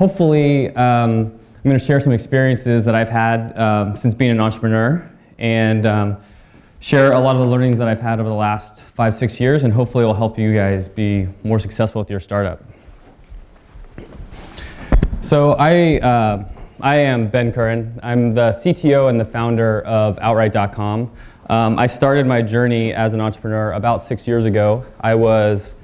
hopefully um, I'm going to share some experiences that I've had um, since being an entrepreneur and um, share a lot of the learnings that I've had over the last five, six years, and hopefully it will help you guys be more successful with your startup. So I, uh, I am Ben Curran. I'm the CTO and the founder of Outright.com. Um, I started my journey as an entrepreneur about six years ago. I was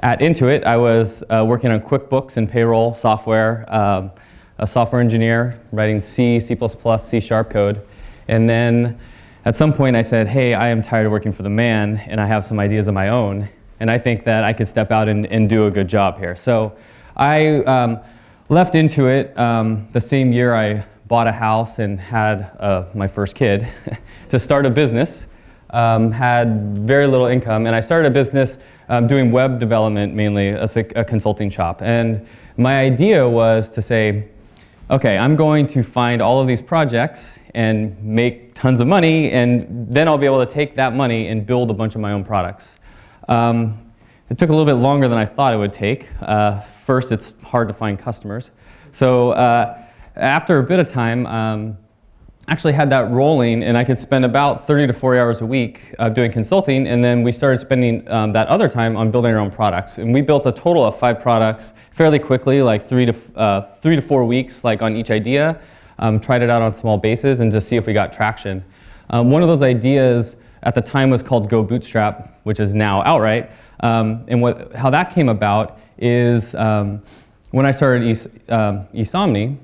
at Intuit, I was uh, working on QuickBooks and payroll software, um, a software engineer, writing C, C++, C Sharp code. And then at some point I said, hey, I am tired of working for the man and I have some ideas of my own. And I think that I could step out and, and do a good job here. So I um, left Intuit um, the same year I bought a house and had uh, my first kid to start a business. Um, had very little income and I started a business um, doing web development mainly as a, a, consulting shop. And my idea was to say, okay, I'm going to find all of these projects and make tons of money, and then I'll be able to take that money and build a bunch of my own products. Um, it took a little bit longer than I thought it would take. Uh, first, it's hard to find customers. So uh, after a bit of time, um, actually had that rolling and I could spend about 30 to 40 hours a week uh, doing consulting and then we started spending um, that other time on building our own products. And we built a total of five products fairly quickly, like three to, uh, three to four weeks like on each idea. Um, tried it out on small bases and just see if we got traction. Um, one of those ideas at the time was called Go Bootstrap, which is now Outright. Um, and what, how that came about is um, when I started es um, Esomni,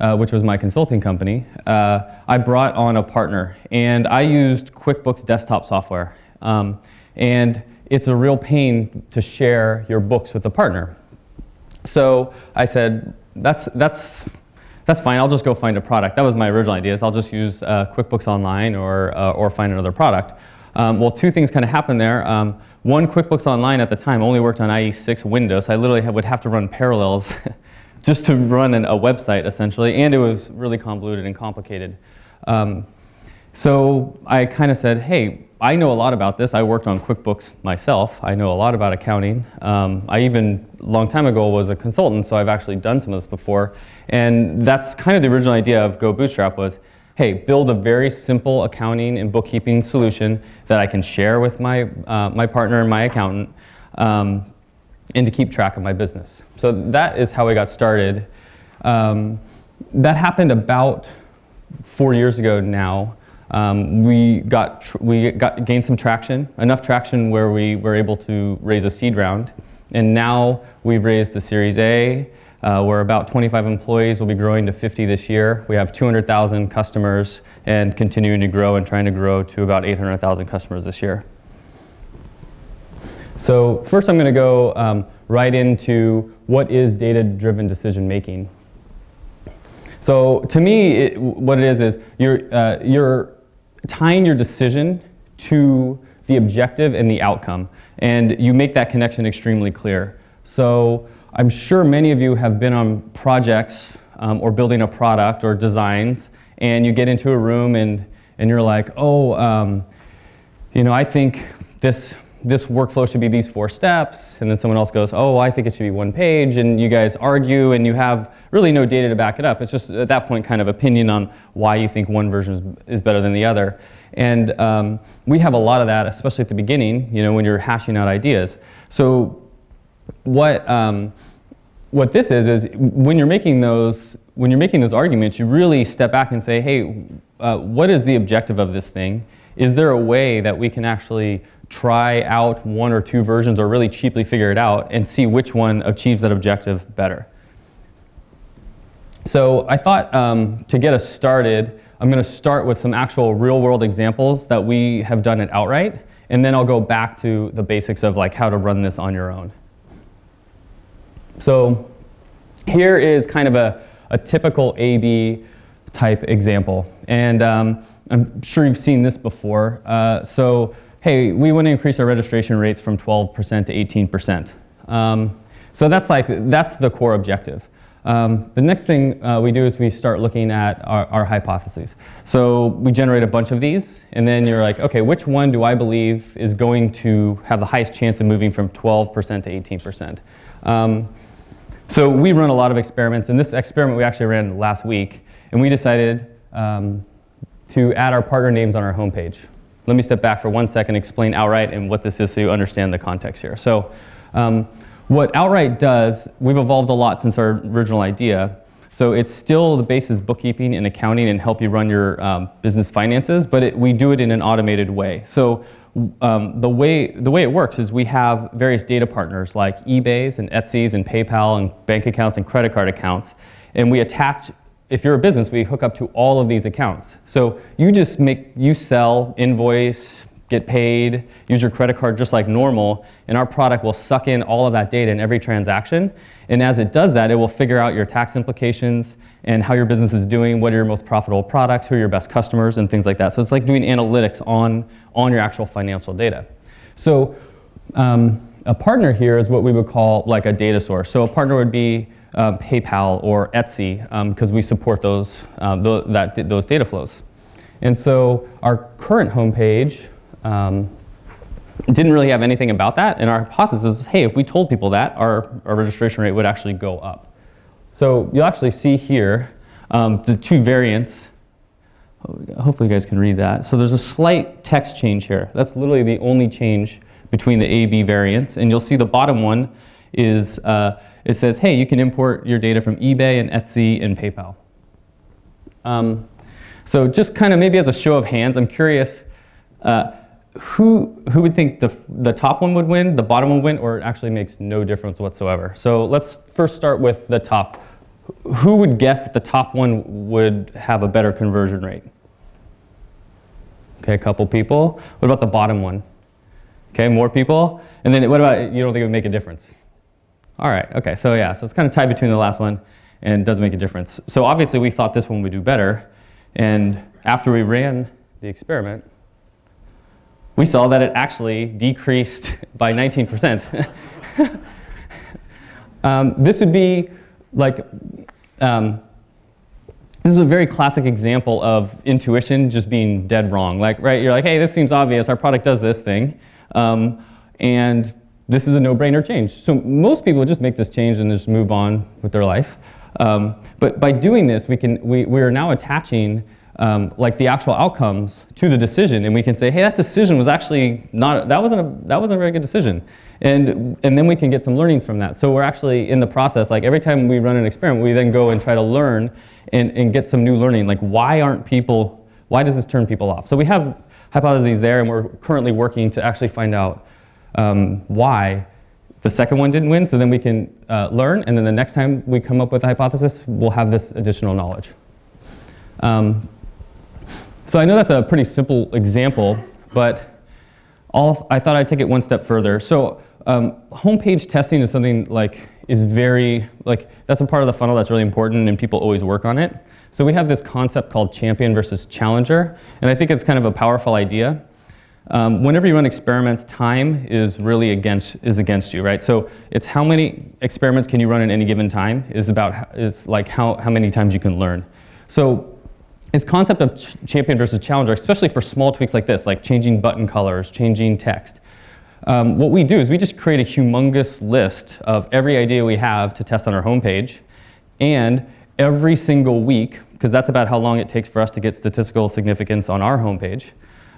uh, which was my consulting company, uh, I brought on a partner and I used QuickBooks desktop software. Um, and it's a real pain to share your books with a partner. So I said, that's, that's, that's fine, I'll just go find a product. That was my original idea, is I'll just use uh, QuickBooks Online or, uh, or find another product. Um, well, two things kind of happened there. Um, one, QuickBooks Online at the time only worked on IE6 Windows. I literally would have to run parallels just to run an, a website essentially, and it was really convoluted and complicated. Um, so I kind of said, hey, I know a lot about this. I worked on QuickBooks myself. I know a lot about accounting. Um, I even, a long time ago, was a consultant, so I've actually done some of this before. And that's kind of the original idea of Go Bootstrap was, hey, build a very simple accounting and bookkeeping solution that I can share with my, uh, my partner and my accountant. Um, and to keep track of my business. So that is how I got started. Um, that happened about four years ago now. Um, we got we got gained some traction, enough traction where we were able to raise a seed round, and now we've raised a Series A. Uh, we're about 25 employees. We'll be growing to 50 this year. We have 200,000 customers and continuing to grow and trying to grow to about 800,000 customers this year. So first I'm going to go um, right into what is data-driven decision making. So to me, it, what it is is you're, uh, you're tying your decision to the objective and the outcome. And you make that connection extremely clear. So I'm sure many of you have been on projects um, or building a product or designs and you get into a room and, and you're like, oh, um, you know, I think this this workflow should be these four steps, and then someone else goes, oh, I think it should be one page, and you guys argue, and you have really no data to back it up. It's just, at that point, kind of opinion on why you think one version is, better than the other. And um, we have a lot of that, especially at the beginning, you know, when you're hashing out ideas. So what, um, what this is, is when you're making those, when you're making those arguments, you really step back and say, hey, uh, what is the objective of this thing? Is there a way that we can actually try out one or two versions or really cheaply figure it out and see which one achieves that objective better. So I thought um, to get us started, I'm going to start with some actual real world examples that we have done at Outright, and then I'll go back to the basics of like how to run this on your own. So here is kind of a, a typical A-B type example. And um, I'm sure you've seen this before. Uh, so hey, we want to increase our registration rates from 12% to 18%. Um, so that's like, that's the core objective. Um, the next thing uh, we do is we start looking at our, our, hypotheses. So we generate a bunch of these, and then you're like, okay, which one do I believe is going to have the highest chance of moving from 12% to 18%? Um, So we run a lot of experiments, and this experiment we actually ran last week, and we decided um, to add our partner names on our homepage. Let me step back for one second, explain Outright and what this is so you understand the context here. So um, what Outright does, we've evolved a lot since our original idea. So it's still the base is bookkeeping and accounting and help you run your um, business finances, but it, we do it in an automated way. So um, the, way, the way it works is we have various data partners like eBay's and Etsy's and PayPal and bank accounts and credit card accounts, and we attach if you're a business, we hook up to all of these accounts. So you just make, you sell, invoice, get paid, use your credit card just like normal, and our product will suck in all of that data in every transaction. And as it does that, it will figure out your tax implications and how your business is doing, what are your most profitable products, who are your best customers, and things like that. So it's like doing analytics on, on your actual financial data. So um, a partner here is what we would call like a data source. So a partner would be um, PayPal or Etsy because um, we support those, uh, th that, those data flows. And so our current homepage um, didn't really have anything about that. And our hypothesis is, hey, if we told people that, our, our registration rate would actually go up. So you'll actually see here um, the two variants. Hopefully you guys can read that. So there's a slight text change here. That's literally the only change between the A, B variants. And you'll see the bottom one is uh, it says, hey, you can import your data from eBay and Etsy and PayPal. Um, so just kind of maybe as a show of hands, I'm curious, uh, who, who would think the, the top one would win, the bottom would win, or it actually makes no difference whatsoever? So let's first start with the top. Who would guess that the top one would have a better conversion rate? Okay, a couple people. What about the bottom one? Okay, more people. And then what about, you don't think it would make a difference? All right, okay, so yeah, so it's kind of tied between the last one and does make a difference. So obviously we thought this one would do better, and after we ran the experiment, we saw that it actually decreased by 19%. um, this would be like, um, this is a very classic example of intuition just being dead wrong. Like, right, you're like, hey, this seems obvious, our product does this thing. Um, and this is a no-brainer change. So most people just make this change and just move on with their life. Um, but by doing this, we, can, we, we are now attaching um, like the actual outcomes to the decision and we can say, hey, that decision was actually not, that wasn't a, that wasn't a very good decision. And, and then we can get some learnings from that. So we're actually in the process, like every time we run an experiment, we then go and try to learn and, and get some new learning. Like why aren't people, why does this turn people off? So we have hypotheses there and we're currently working to actually find out um, why the second one didn't win, so then we can uh, learn, and then the next time we come up with a hypothesis, we'll have this additional knowledge. Um, so I know that's a pretty simple example, but all, I thought I'd take it one step further. So um, homepage testing is something like, is very, like, that's a part of the funnel that's really important and people always work on it. So we have this concept called champion versus challenger, and I think it's kind of a powerful idea. Um, whenever you run experiments, time is really against, is against you, right? So it's how many experiments can you run in any given time is about, is like how, how many times you can learn. So this concept of ch champion versus challenger, especially for small tweaks like this, like changing button colors, changing text, um, what we do is we just create a humongous list of every idea we have to test on our homepage, and every single week, because that's about how long it takes for us to get statistical significance on our homepage,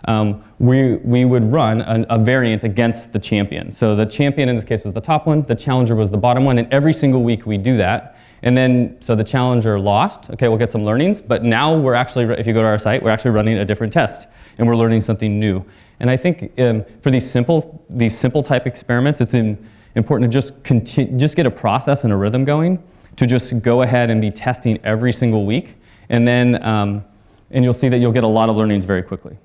um, we, we would run an, a variant against the champion. So the champion in this case was the top one, the challenger was the bottom one, and every single week we do that. And then, so the challenger lost, okay, we'll get some learnings, but now we're actually, if you go to our site, we're actually running a different test, and we're learning something new. And I think um, for these simple, these simple type experiments, it's in, important to just, continue, just get a process and a rhythm going, to just go ahead and be testing every single week, and then, um, and you'll see that you'll get a lot of learnings very quickly.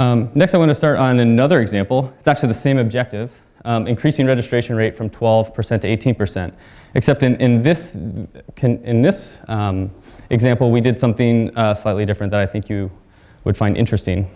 Um, next, I want to start on another example. It's actually the same objective, um, increasing registration rate from 12% to 18%. Except in, in this, can, in this um, example, we did something uh, slightly different that I think you would find interesting.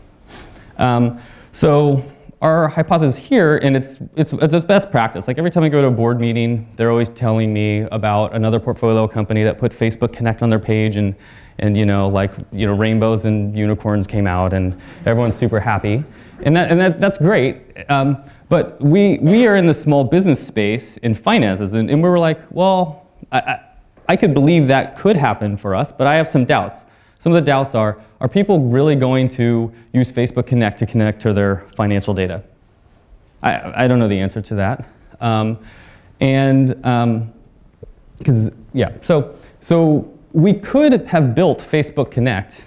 Um, so our hypothesis here, and it's, it's, it's best practice. Like every time I go to a board meeting, they're always telling me about another portfolio company that put Facebook Connect on their page and and you know, like, you know, rainbows and unicorns came out and everyone's super happy. And, that, and that, that's great. Um, but we, we are in the small business space in finances, and, and we were like, well, I, I, I could believe that could happen for us, but I have some doubts. Some of the doubts are, are people really going to use Facebook Connect to connect to their financial data? I, I don't know the answer to that. Um, and because, um, yeah, so, so we could have built Facebook Connect,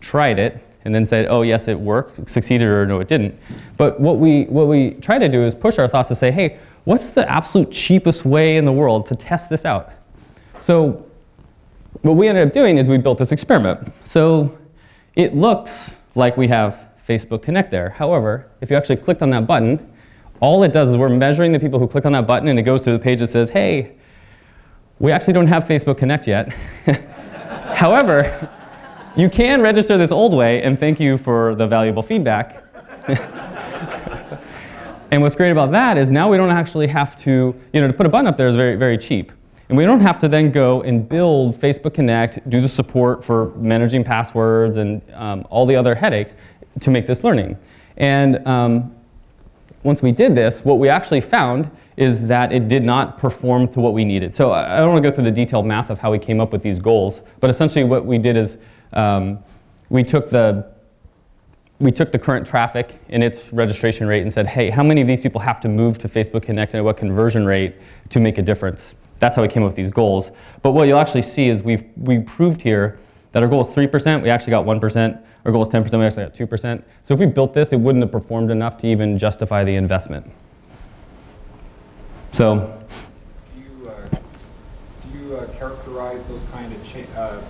tried it, and then said, oh yes, it worked, succeeded, or no, it didn't. But what we, what we try to do is push our thoughts to say, hey, what's the absolute cheapest way in the world to test this out? So what we ended up doing is we built this experiment. So it looks like we have Facebook Connect there. However, if you actually clicked on that button, all it does is we're measuring the people who click on that button and it goes to the page that says, hey, we actually don't have Facebook Connect yet. However, you can register this old way and thank you for the valuable feedback. and what's great about that is now we don't actually have to, you know, to put a button up there is very, very cheap. And we don't have to then go and build Facebook Connect, do the support for managing passwords and um, all the other headaches to make this learning. And um, once we did this, what we actually found is that it did not perform to what we needed. So I don't want to go through the detailed math of how we came up with these goals, but essentially what we did is um, we took the we took the current traffic and its registration rate and said, hey, how many of these people have to move to Facebook Connect and at what conversion rate to make a difference? That's how we came up with these goals. But what you'll actually see is we've we proved here that our goal is 3%, we actually got 1%. Our goal is 10%, we actually got 2%. So if we built this, it wouldn't have performed enough to even justify the investment. So. Do you, uh, do you uh, characterize those kind of, uh,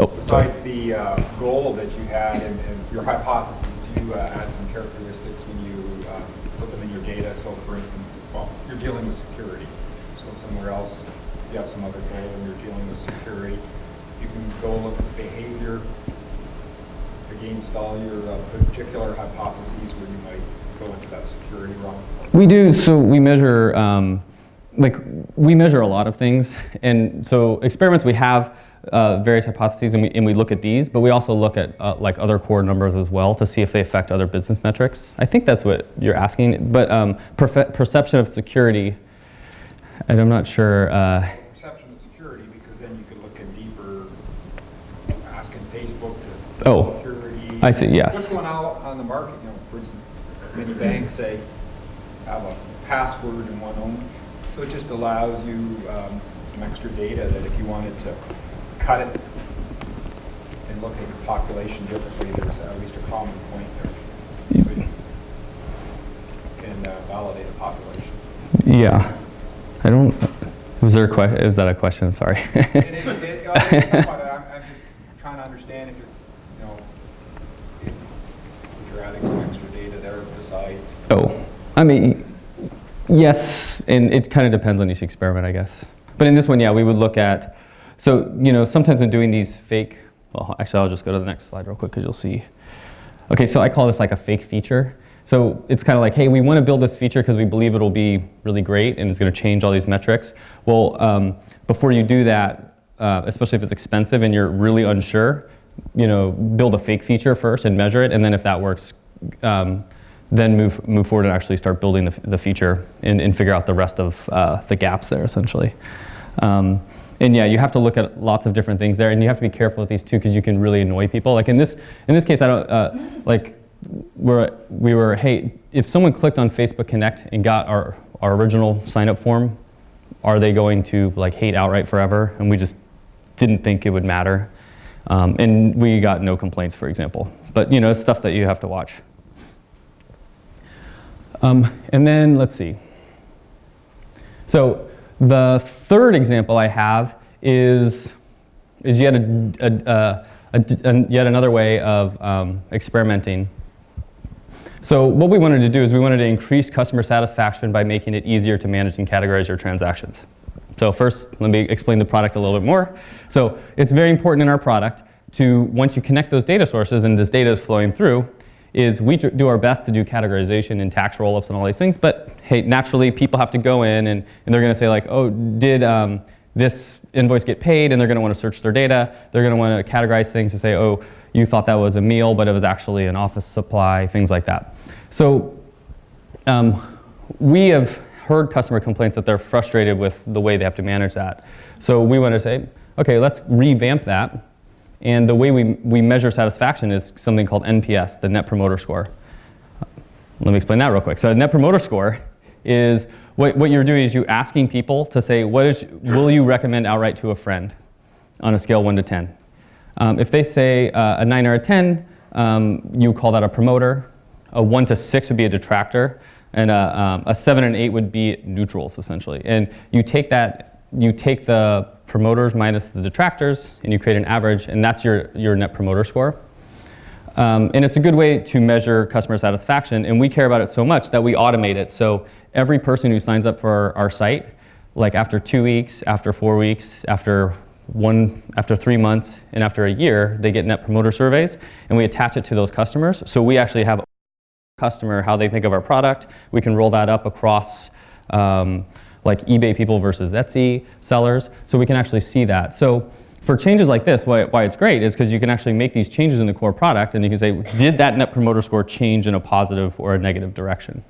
oh, besides sorry. the uh, goal that you had and, and your hypotheses, do you uh, add some characteristics when you um, put them in your data? So for instance, well, you're dealing with security. So somewhere else, you have some other goal and you're dealing with security. You can go look at behavior against all your uh, particular hypotheses where you might go into that security realm? We do. So we measure, um, like we measure a lot of things, and so experiments we have uh, various hypotheses, and we and we look at these, but we also look at uh, like other core numbers as well to see if they affect other business metrics. I think that's what you're asking, but um, perception of security, and I'm not sure. Uh, perception of security, because then you could look at deeper, asking Facebook to oh. I see, yes. Which one out on the market, you know, for instance, many banks say have a password and one only. So it just allows you um, some extra data that if you wanted to cut it and look at your population differently, there's at least a common point there. So you can uh, validate a population. Yeah. I don't, was there a question, is that a question? Sorry. it, it, it, Oh, I mean, yes, and it kind of depends on each experiment, I guess. But in this one, yeah, we would look at, so, you know, sometimes when doing these fake, well, actually, I'll just go to the next slide real quick because you'll see. Okay, so I call this like a fake feature. So it's kind of like, hey, we want to build this feature because we believe it'll be really great and it's going to change all these metrics. Well, um, before you do that, uh, especially if it's expensive and you're really unsure, you know, build a fake feature first and measure it, and then if that works, um, then move, move forward and actually start building the, the feature and, and figure out the rest of uh, the gaps there essentially. Um, and yeah, you have to look at lots of different things there and you have to be careful with these too because you can really annoy people. Like in this, in this case, I don't, uh, like we're, we were, hey, if someone clicked on Facebook Connect and got our, our original sign up form, are they going to like hate outright forever? And we just didn't think it would matter. Um, and we got no complaints, for example. But you know, it's stuff that you have to watch. Um, and then let's see. So the third example I have is, is yet, a, a, a, a yet another way of um, experimenting. So what we wanted to do is we wanted to increase customer satisfaction by making it easier to manage and categorize your transactions. So first, let me explain the product a little bit more. So it's very important in our product to, once you connect those data sources and this data is flowing through, is we do our best to do categorization and tax roll-ups and all these things, but hey, naturally people have to go in and, and they're gonna say like, oh, did um, this invoice get paid? And they're gonna wanna search their data. They're gonna wanna categorize things to say, oh, you thought that was a meal, but it was actually an office supply, things like that. So um, we have heard customer complaints that they're frustrated with the way they have to manage that. So we want to say, okay, let's revamp that. And the way we, we measure satisfaction is something called NPS, the Net Promoter Score. Let me explain that real quick. So a Net Promoter Score is what, what you're doing is you asking people to say, what is, will you recommend outright to a friend on a scale 1 to 10? Um, if they say uh, a 9 or a 10, um, you call that a promoter. A 1 to 6 would be a detractor. And a, um, a 7 and 8 would be neutrals, essentially. And you take that, you take the promoters minus the detractors, and you create an average, and that's your, your net promoter score. Um, and it's a good way to measure customer satisfaction, and we care about it so much that we automate it. So every person who signs up for our, our site, like after two weeks, after four weeks, after one, after three months, and after a year, they get net promoter surveys, and we attach it to those customers. So we actually have customer, how they think of our product. We can roll that up across um, like eBay people versus Etsy sellers, so we can actually see that. So for changes like this, why, why it's great is because you can actually make these changes in the core product and you can say, did that net promoter score change in a positive or a negative direction?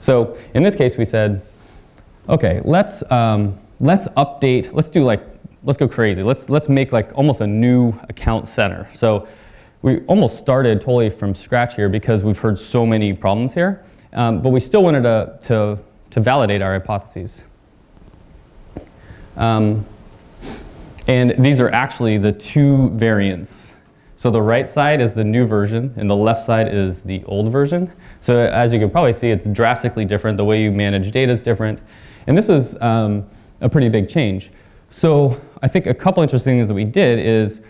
So in this case, we said, okay, let's, um, let's update, let's do like, let's go crazy. Let's, let's make like almost a new account center. So we almost started totally from scratch here because we've heard so many problems here, um, but we still wanted to, to, to validate our hypotheses. Um, and these are actually the two variants. So the right side is the new version, and the left side is the old version. So as you can probably see, it's drastically different. The way you manage data is different. And this is um, a pretty big change. So I think a couple interesting things that we did is,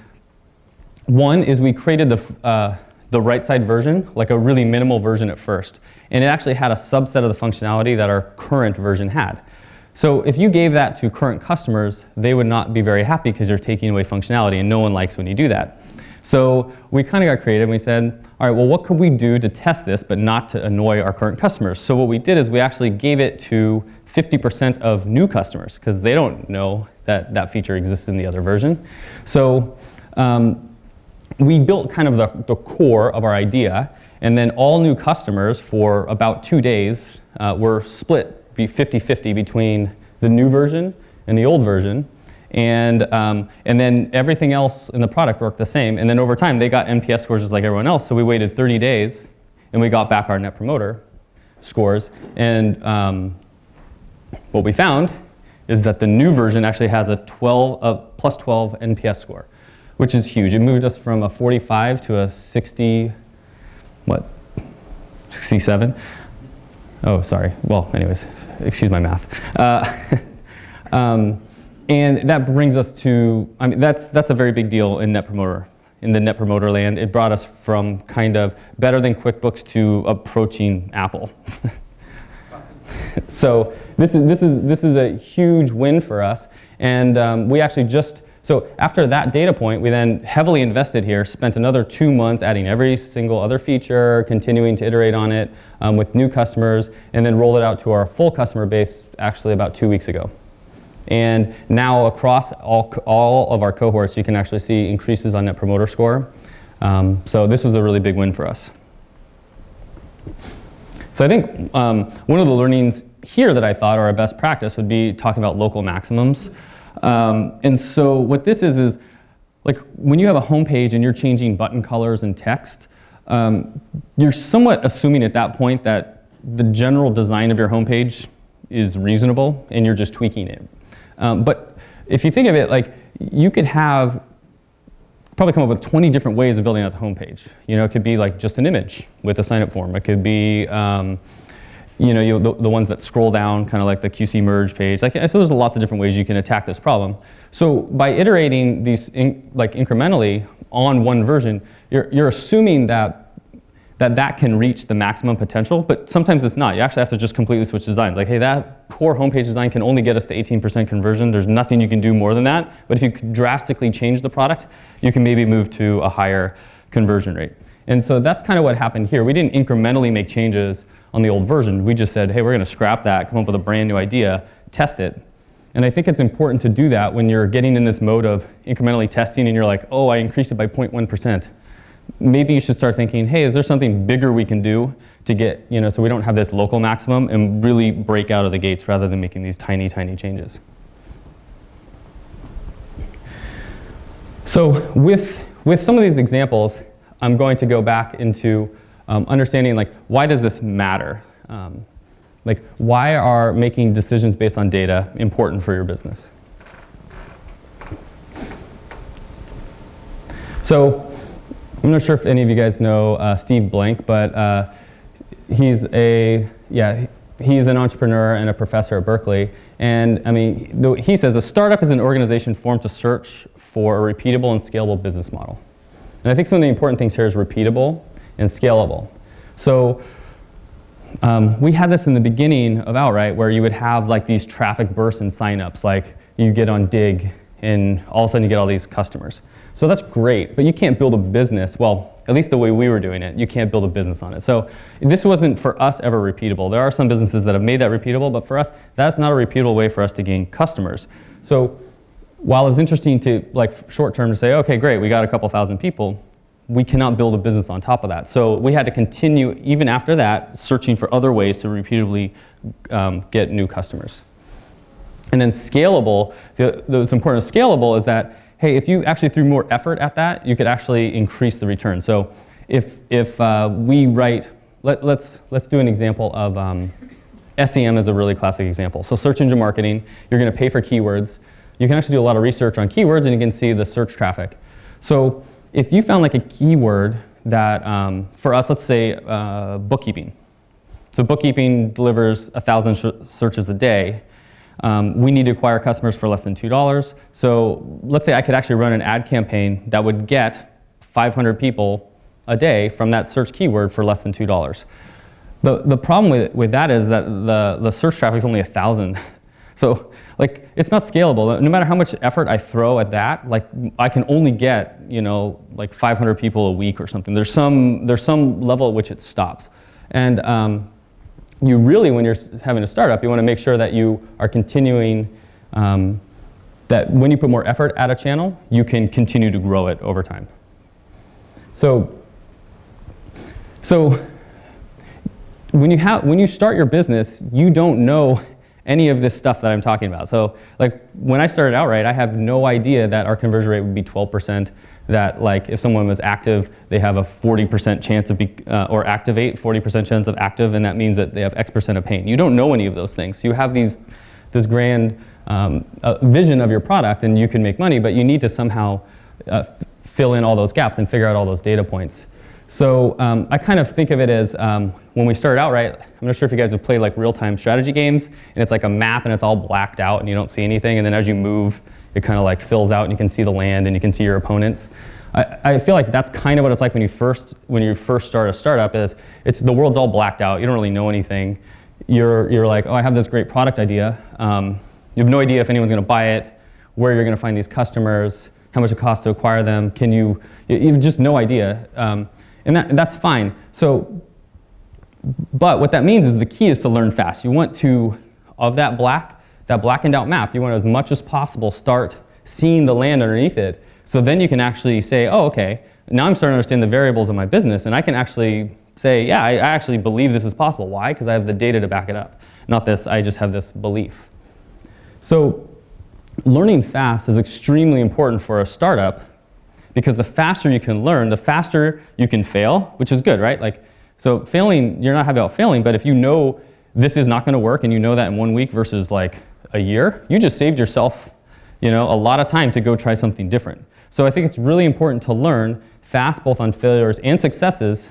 one is we created the, uh, the right side version, like a really minimal version at first. And it actually had a subset of the functionality that our current version had. So if you gave that to current customers, they would not be very happy because you're taking away functionality and no one likes when you do that. So we kind of got creative and we said, all right, well, what could we do to test this but not to annoy our current customers? So what we did is we actually gave it to 50% of new customers because they don't know that that feature exists in the other version. So um, we built kind of the, the core of our idea and then all new customers for about two days uh, were split be 50-50 between the new version and the old version. And, um, and then everything else in the product worked the same. And then over time, they got NPS scores just like everyone else. So we waited 30 days, and we got back our Net Promoter scores. And um, what we found is that the new version actually has a 12, a plus 12 NPS score, which is huge. It moved us from a 45 to a 60, what, 67. Oh, sorry. Well, anyways, excuse my math. Uh, um, and that brings us to, I mean, that's, that's a very big deal in Net Promoter, in the Net Promoter land. It brought us from kind of better than QuickBooks to approaching Apple. so this is, this, is, this is a huge win for us. And um, we actually just so after that data point, we then heavily invested here, spent another two months adding every single other feature, continuing to iterate on it um, with new customers, and then rolled it out to our full customer base actually about two weeks ago. And now across all, all of our cohorts, you can actually see increases on Net Promoter Score. Um, so this is a really big win for us. So I think um, one of the learnings here that I thought are a best practice would be talking about local maximums. Um, and so what this is is like when you have a home page and you're changing button colors and text, um, you're somewhat assuming at that point that the general design of your homepage is reasonable and you're just tweaking it. Um, but if you think of it, like you could have probably come up with 20 different ways of building out the homepage. You know, it could be like just an image with a sign up form. It could be um, you know, you, the, the, ones that scroll down, kind of like the QC merge page. Like, so there's lots of different ways you can attack this problem. So by iterating these in, like incrementally on one version, you're, you're assuming that, that that can reach the maximum potential, but sometimes it's not. You actually have to just completely switch designs. Like, hey, that poor homepage design can only get us to 18% conversion. There's nothing you can do more than that. But if you drastically change the product, you can maybe move to a higher conversion rate. And so that's kind of what happened here. We didn't incrementally make changes on the old version. We just said, hey, we're going to scrap that, come up with a brand new idea, test it, And I think it's important to do that when you're getting in this mode of incrementally testing and you're like, oh, I increased it by 0.1%. Maybe you should start thinking, hey, is there something bigger we can do to get, you know, so we don't have this local maximum and really break out of the gates rather than making these tiny, tiny changes. So with, with some of these examples, I'm going to go back into um, understanding like, why does this matter? Um, like, why are making decisions based on data important for your business? So I'm not sure if any of you guys know uh, Steve Blank, but uh, he's a, yeah, he's an entrepreneur and a professor at Berkeley. And I mean, he says a startup is an organization formed to search for a repeatable and scalable business model. And I think some of the important things here is repeatable and scalable. So um, we had this in the beginning of Outright where you would have like these traffic bursts and signups, like you get on Digg and all of a sudden you get all these customers. So that's great, but you can't build a business, well, at least the way we were doing it, you can't build a business on it. So this wasn't for us ever repeatable. There are some businesses that have made that repeatable, but for us, that's not a repeatable way for us to gain customers. So while it's interesting to, like short term to say, okay, great, we got a couple thousand people, we cannot build a business on top of that. So we had to continue, even after that, searching for other ways to repeatedly um, get new customers. And then scalable, the, what's important of scalable is that, hey, if you actually threw more effort at that, you could actually increase the return. So if, if uh, we write, let, let's, let's do an example of um, SEM is a really classic example. So search engine marketing, you're gonna pay for keywords. You can actually do a lot of research on keywords and you can see the search traffic. So if you found like a keyword that, um, for us, let's say uh, bookkeeping. So bookkeeping delivers a thousand searches a day. Um, we need to acquire customers for less than $2. So let's say I could actually run an ad campaign that would get 500 people a day from that search keyword for less than $2. The, the problem with, with that is that the, the search traffic is only 1,000. So like it's not scalable. No matter how much effort I throw at that, like I can only get you know like 500 people a week or something. There's some there's some level at which it stops, and um, you really when you're having a startup, you want to make sure that you are continuing. Um, that when you put more effort at a channel, you can continue to grow it over time. So, so when you have when you start your business, you don't know any of this stuff that I'm talking about. So like when I started Outright, I have no idea that our conversion rate would be 12%, that like if someone was active, they have a 40% chance of, be, uh, or activate, 40% chance of active, and that means that they have X percent of pain. You don't know any of those things. You have these, this grand um, uh, vision of your product and you can make money, but you need to somehow uh, fill in all those gaps and figure out all those data points. So um, I kind of think of it as um, when we started out, right, I'm not sure if you guys have played like real-time strategy games, and it's like a map and it's all blacked out and you don't see anything, and then as you move, it kind of like fills out and you can see the land and you can see your opponents. I, I feel like that's kind of what it's like when you first when you first start a startup is it's the world's all blacked out. You don't really know anything. You're you're like, oh, I have this great product idea. Um, you have no idea if anyone's going to buy it, where you're going to find these customers, how much it costs to acquire them. Can you? You have just no idea. Um, and that, that's fine. So, but what that means is the key is to learn fast. You want to, of that black, that blackened out map, you want to as much as possible start seeing the land underneath it. So then you can actually say, oh, okay, now I'm starting to understand the variables of my business and I can actually say, yeah, I, I actually believe this is possible. Why? Because I have the data to back it up. Not this, I just have this belief. So learning fast is extremely important for a startup because the faster you can learn, the faster you can fail, which is good, right? Like, so failing, you're not happy about failing, but if you know this is not gonna work and you know that in one week versus like a year, you just saved yourself you know, a lot of time to go try something different. So I think it's really important to learn fast both on failures and successes.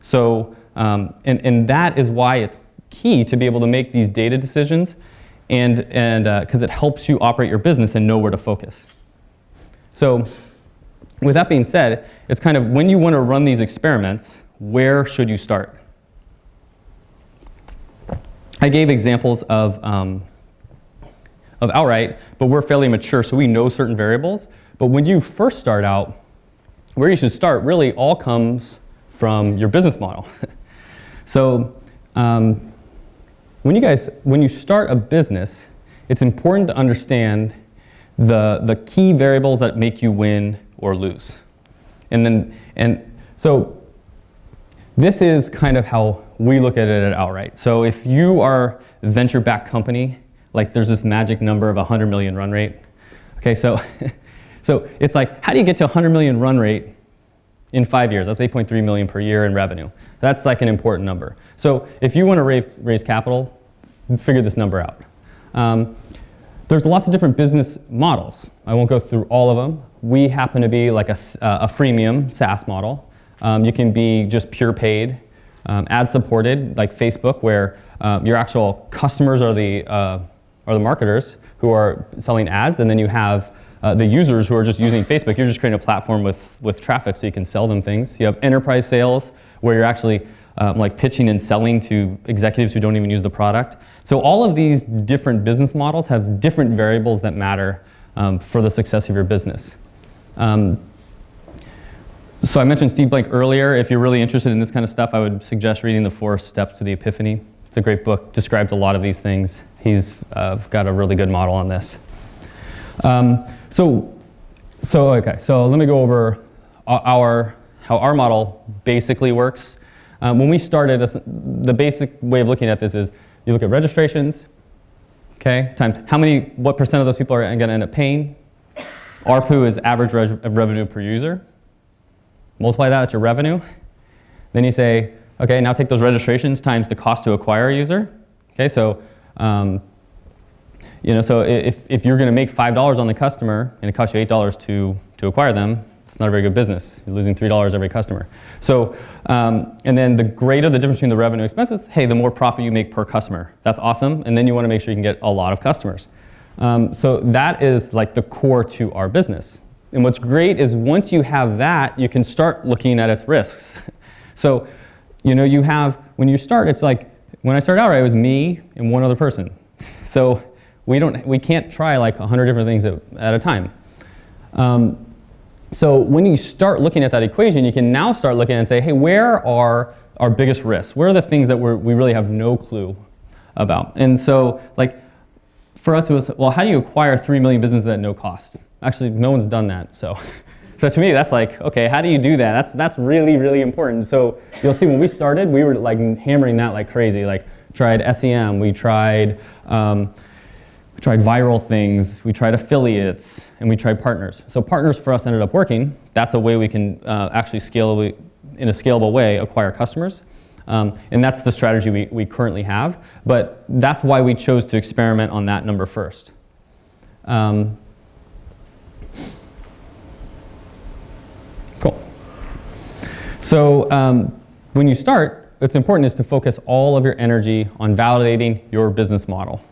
So, um, and, and that is why it's key to be able to make these data decisions and because uh, it helps you operate your business and know where to focus. So with that being said, it's kind of when you want to run these experiments, where should you start? I gave examples of, um, of outright, but we're fairly mature, so we know certain variables. But when you first start out, where you should start really all comes from your business model. so um, when you guys, when you start a business, it's important to understand the, the key variables that make you win or lose. And then, and so this is kind of how we look at it at Outright. So if you are a venture-backed company, like there's this magic number of 100 million run rate. Okay, so, so it's like, how do you get to 100 million run rate in five years? That's 8.3 million per year in revenue. That's like an important number. So if you want to raise, raise capital, figure this number out. Um, there's lots of different business models. I won't go through all of them. We happen to be like a, a freemium SaaS model. Um, you can be just pure paid, um, ad supported, like Facebook, where um, your actual customers are the, uh, are the marketers who are selling ads, and then you have uh, the users who are just using Facebook. You're just creating a platform with, with traffic so you can sell them things. You have enterprise sales, where you're actually um, like pitching and selling to executives who don't even use the product. So all of these different business models have different variables that matter um, for the success of your business. Um, so I mentioned Steve Blank earlier. If you're really interested in this kind of stuff, I would suggest reading The Four Steps to the Epiphany. It's a great book, describes a lot of these things. He's uh, got a really good model on this. Um, so, so, okay, so let me go over our, how our model basically works. Um, when we started, the basic way of looking at this is you look at registrations, okay, times how many, what percent of those people are going to end up paying. ARPU is average re revenue per user. Multiply that, that's your revenue. Then you say, okay, now take those registrations times the cost to acquire a user. Okay, so um, you know, so if, if you're going to make $5 on the customer and it costs you $8 to, to acquire them, it's not a very good business. You're losing $3 every customer. So, um, and then the greater the difference between the revenue expenses, hey, the more profit you make per customer. That's awesome. And then you want to make sure you can get a lot of customers. Um, so that is like the core to our business. And what's great is once you have that, you can start looking at its risks. so, you know, you have, when you start, it's like, when I started Outright, it was me and one other person. So we, don't, we can't try like 100 different things at, at a time. Um, so when you start looking at that equation, you can now start looking and say, hey, where are our biggest risks? Where are the things that we really have no clue about? And so like for us, it was, well, how do you acquire 3 million businesses at no cost? Actually, no one's done that. So, so to me, that's like, okay, how do you do that? That's, that's really, really important. So you'll see when we started, we were like hammering that like crazy. Like tried SEM, we tried um, we tried viral things, we tried affiliates, and we tried partners. So partners for us ended up working. That's a way we can uh, actually scale, in a scalable way, acquire customers. Um, and that's the strategy we, we currently have. But that's why we chose to experiment on that number first. Um, cool. So um, when you start, what's important is to focus all of your energy on validating your business model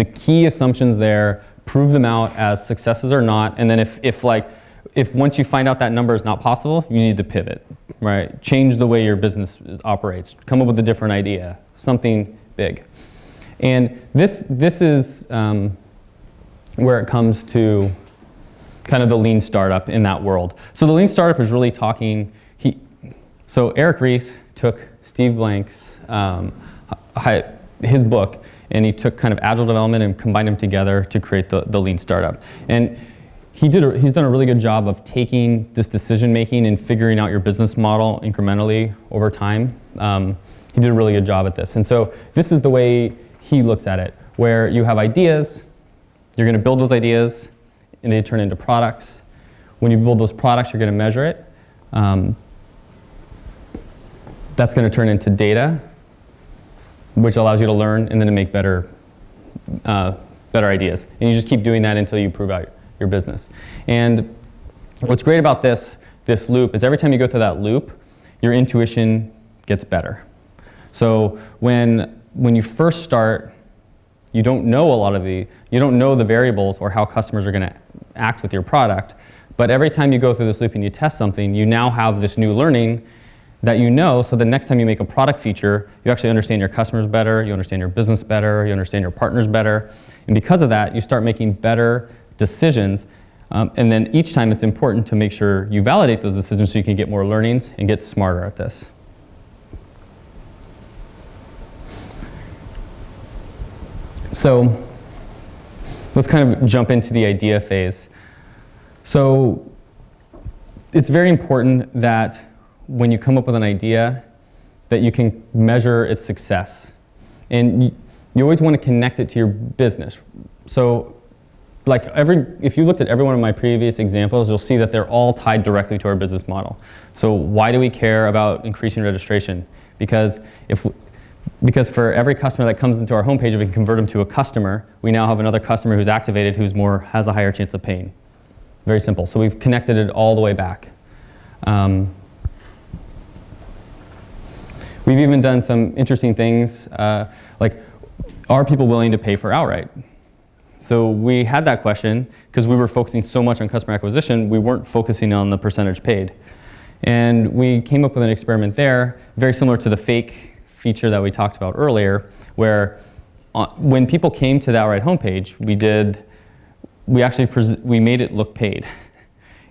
the key assumptions there, prove them out as successes or not, and then if, if like, if once you find out that number is not possible, you need to pivot, right? Change the way your business operates. Come up with a different idea, something big. And this, this is um, where it comes to kind of the lean startup in that world. So the lean startup is really talking, he, so Eric Ries took Steve Blank's, um, his book, and he took kind of agile development and combined them together to create the, the lean startup. And he did a, he's done a really good job of taking this decision making and figuring out your business model incrementally over time. Um, he did a really good job at this. And so this is the way he looks at it, where you have ideas, you're going to build those ideas, and they turn into products. When you build those products, you're going to measure it. Um, that's going to turn into data, which allows you to learn and then to make better, uh, better ideas. And you just keep doing that until you prove out your business. And what's great about this, this loop is every time you go through that loop, your intuition gets better. So when, when you first start, you don't know a lot of the, you don't know the variables or how customers are going to act with your product. But every time you go through this loop and you test something, you now have this new learning that you know so the next time you make a product feature, you actually understand your customers better, you understand your business better, you understand your partners better. And because of that, you start making better decisions. Um, and then each time it's important to make sure you validate those decisions so you can get more learnings and get smarter at this. So let's kind of jump into the idea phase. So it's very important that when you come up with an idea that you can measure its success. And you, always want to connect it to your business. So like every, if you looked at every one of my previous examples, you'll see that they're all tied directly to our business model. So why do we care about increasing registration? Because if, because for every customer that comes into our homepage, if we can convert them to a customer, we now have another customer who's activated who's more, has a higher chance of paying. Very simple. So we've connected it all the way back. Um, we've even done some interesting things, uh, like are people willing to pay for outright? So we had that question because we were focusing so much on customer acquisition, we weren't focusing on the percentage paid. And we came up with an experiment there, very similar to the fake feature that we talked about earlier, where uh, when people came to the Outright homepage, we did, we actually, we made it look paid.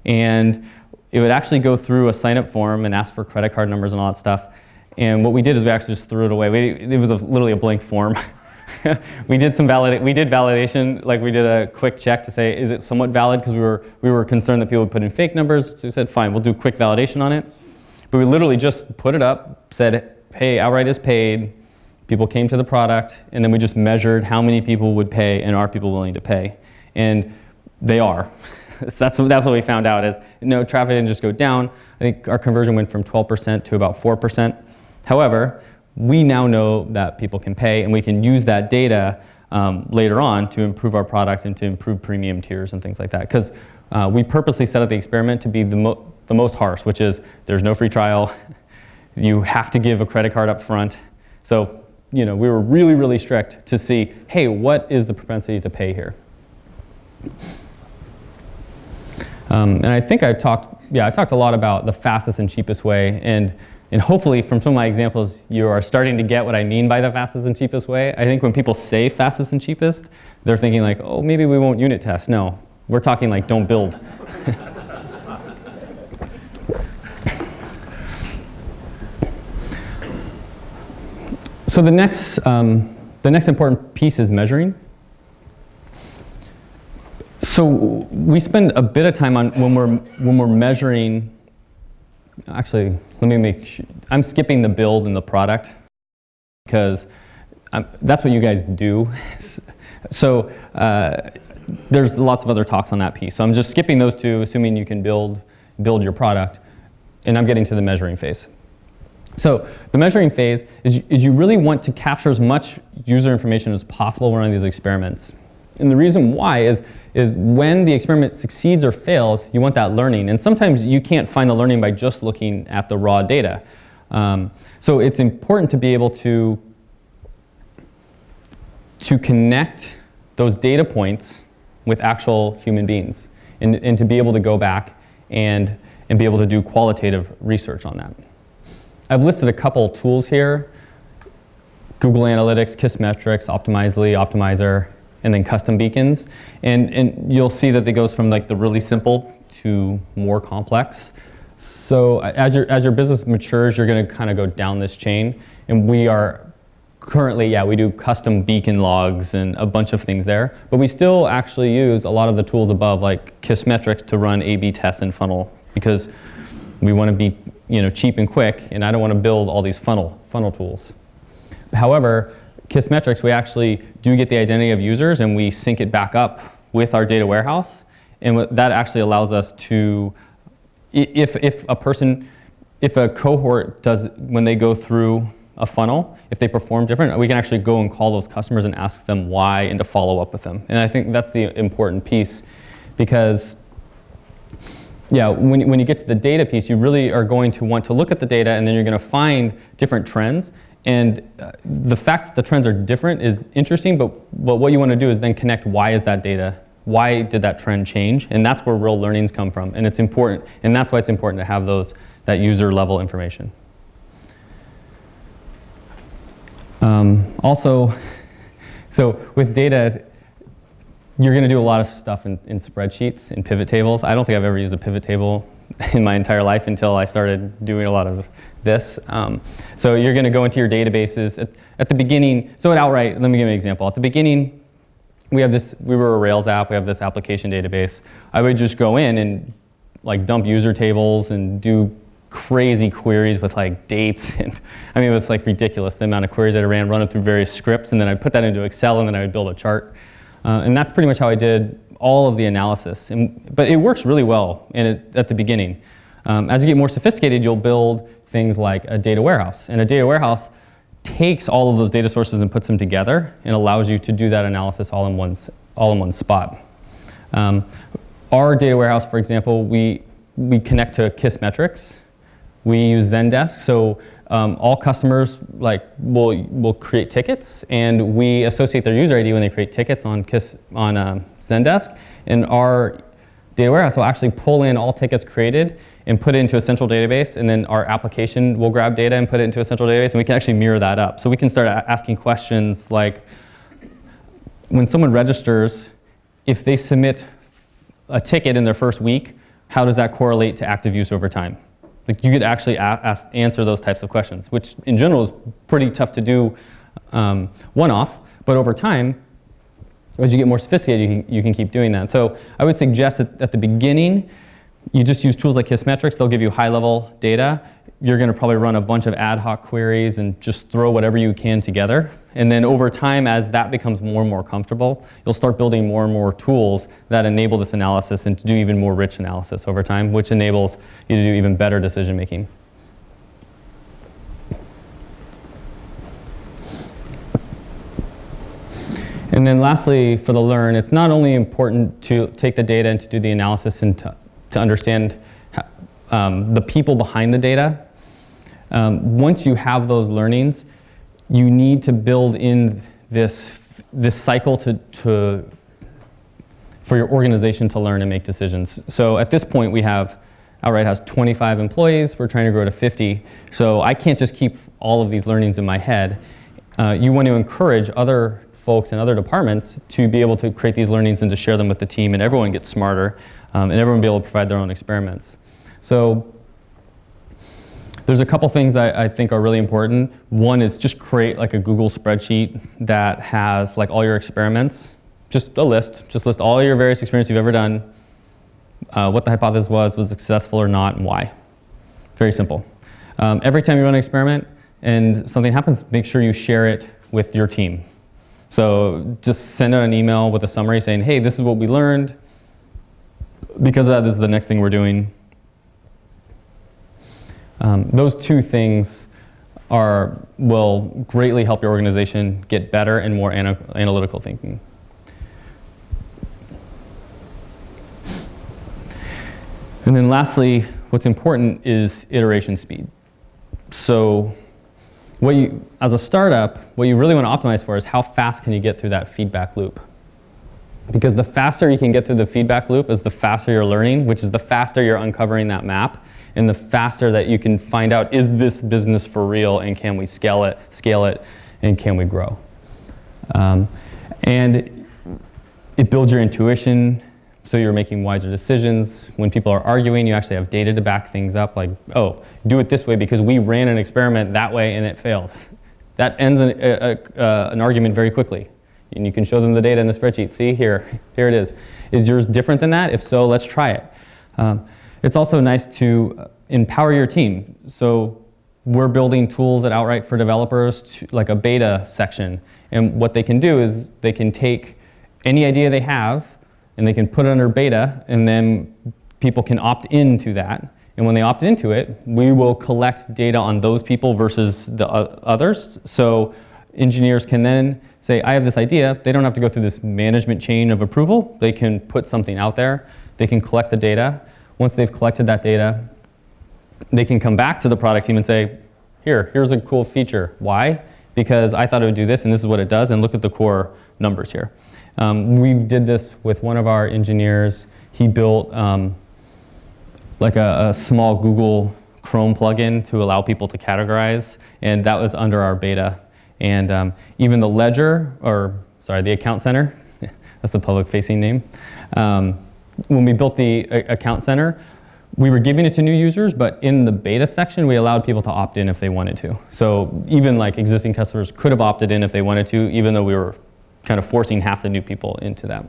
And it would actually go through a sign-up form and ask for credit card numbers and all that stuff. And what we did is we actually just threw it away. We, it was a, literally a blank form. we did some valid we did validation, like we did a quick check to say, is it somewhat valid? Because we were, we were concerned that people would put in fake numbers. So we said, fine, we'll do quick validation on it. But we literally just put it up, said, hey, outright is paid. People came to the product, and then we just measured how many people would pay and are people willing to pay. And they are. that's, that's what we found out is, no, traffic didn't just go down. I think our conversion went from 12% to about 4%. However, we now know that people can pay and we can use that data um, later on to improve our product and to improve premium tiers and things like that. Because uh, we purposely set up the experiment to be the, mo the most harsh, which is there's no free trial, you have to give a credit card up front. So you know, we were really, really strict to see, hey, what is the propensity to pay here? Um, and I think I talked, yeah, I talked a lot about the fastest and cheapest way. And and hopefully from some of my examples, you are starting to get what I mean by the fastest and cheapest way. I think when people say fastest and cheapest, they're thinking like, oh, maybe we won't unit test. No, we're talking like don't build. so the next, um, the next important piece is measuring. So we spend a bit of time on when we're, when we're measuring actually, let me make sure. I'm skipping the build and the product because I'm, that's what you guys do. so uh, there's lots of other talks on that piece. So I'm just skipping those two, assuming you can build, build your product. And I'm getting to the measuring phase. So the measuring phase is, is you really want to capture as much user information as possible running these experiments. And the reason why is is when the experiment succeeds or fails, you want that learning. And sometimes you can't find the learning by just looking at the raw data. Um, so it's important to be able to, to connect those data points with actual human beings and, and to be able to go back and, and be able to do qualitative research on that. I've listed a couple tools here. Google Analytics, Kissmetrics, Optimizely, Optimizer, and then custom beacons. And, and you'll see that it goes from like the really simple to more complex. So as your, as your business matures, you're gonna kind of go down this chain. And we are currently, yeah, we do custom beacon logs and a bunch of things there. But we still actually use a lot of the tools above like Kissmetrics to run A-B tests and funnel because we want to be you know, cheap and quick and I don't want to build all these funnel, funnel tools. However, Kissmetrics, we actually do get the identity of users and we sync it back up with our data warehouse. And that actually allows us to, if, if a person, if a cohort does, when they go through a funnel, if they perform different, we can actually go and call those customers and ask them why and to follow up with them. And I think that's the important piece because yeah, when, when you get to the data piece, you really are going to want to look at the data and then you're going to find different trends and uh, the fact that the trends are different is interesting, but, but what you want to do is then connect why is that data, why did that trend change? And that's where real learnings come from. And it's important, and that's why it's important to have those, that user level information. Um, also, so with data, you're going to do a lot of stuff in, in spreadsheets, in pivot tables. I don't think I've ever used a pivot table in my entire life until I started doing a lot of this. Um, so you're going to go into your databases. At, at, the beginning, so at Outright, let me give you an example. At the beginning, we have this, we were a Rails app, we have this application database. I would just go in and like dump user tables and do crazy queries with like dates and I mean it was like ridiculous the amount of queries that I ran running through various scripts and then I'd put that into Excel and then I would build a chart uh, and that's pretty much how I did all of the analysis and, but it works really well it, at the beginning. Um, as you get more sophisticated you'll build things like a data warehouse. And a data warehouse takes all of those data sources and puts them together and allows you to do that analysis all in one, all in one spot. Um, our data warehouse, for example, we, we connect to Kissmetrics, we use Zendesk, so um, all customers like will will create tickets, and we associate their user ID when they create tickets on Kiss on um, Zendesk, and our data warehouse will actually pull in all tickets created and put it into a central database, and then our application will grab data and put it into a central database, and we can actually mirror that up. So we can start asking questions like, when someone registers, if they submit a ticket in their first week, how does that correlate to active use over time? Like you could actually ask, answer those types of questions, which in general is pretty tough to do um, one-off, but over time, as you get more sophisticated, you can, you can keep doing that. So I would suggest that at the beginning, you just use tools like Kissmetrics. They'll give you high-level data. You're going to probably run a bunch of ad hoc queries and just throw whatever you can together. And then over time, as that becomes more and more comfortable, you'll start building more and more tools that enable this analysis and to do even more rich analysis over time, which enables you to do even better decision making. And then lastly, for the learn, it's not only important to take the data and to do the analysis and to, to understand um, the people behind the data. Um, once you have those learnings, you need to build in this, this cycle to, to, for your organization to learn and make decisions. So at this point we have, Outright has 25 employees, we're trying to grow to 50. So I can't just keep all of these learnings in my head. Uh, you want to encourage other folks in other departments to be able to create these learnings and to share them with the team and everyone gets smarter um, and everyone be able to provide their own experiments. So there's a couple things I, I, think are really important. One is just create like a Google spreadsheet that has like all your experiments, just a list, just list all your various experiments you've ever done, uh, what the hypothesis was, was successful or not, and why. Very simple. Um, every time you run an experiment and something happens, make sure you share it with your team. So just send out an email with a summary saying, hey, this is what we learned. Because that, is the next thing we're doing. Um, those two things are, will greatly help your organization get better and more ana analytical thinking. And then lastly, what's important is iteration speed. So what you, as a startup, what you really want to optimize for is how fast can you get through that feedback loop. Because the faster you can get through the feedback loop is the faster you're learning, which is the faster you're uncovering that map and the faster that you can find out, is this business for real and can we scale it, scale it, and can we grow? Um, and it builds your intuition, so you're making wiser decisions. When people are arguing, you actually have data to back things up, like, oh, do it this way because we ran an experiment that way and it failed. That ends an, a, a, uh, an argument very quickly. And you can show them the data in the spreadsheet. See, here, here it is. Is yours different than that? If so, let's try it. Um, it's also nice to empower your team. So we're building tools at Outright for developers, to, like a beta section. And what they can do is they can take any idea they have and they can put it under beta and then people can opt into that. And when they opt into it, we will collect data on those people versus the others. So engineers can then say, I have this idea. They don't have to go through this management chain of approval. They can put something out there. They can collect the data. Once they've collected that data, they can come back to the product team and say, here, here's a cool feature. Why? Because I thought it would do this and this is what it does and look at the core numbers here. Um, we did this with one of our engineers. He built um, like a, a, small Google Chrome plugin to allow people to categorize and that was under our beta. And um, even the ledger, or sorry, the account center, that's the public facing name. Um, when we built the account center, we were giving it to new users, but in the beta section, we allowed people to opt in if they wanted to. So even like existing customers could have opted in if they wanted to, even though we were kind of forcing half the new people into that.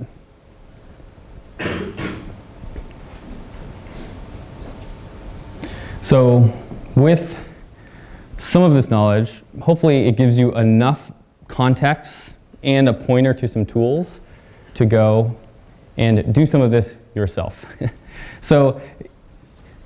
So with some of this knowledge, hopefully it gives you enough context and a pointer to some tools to go and do some of this yourself. so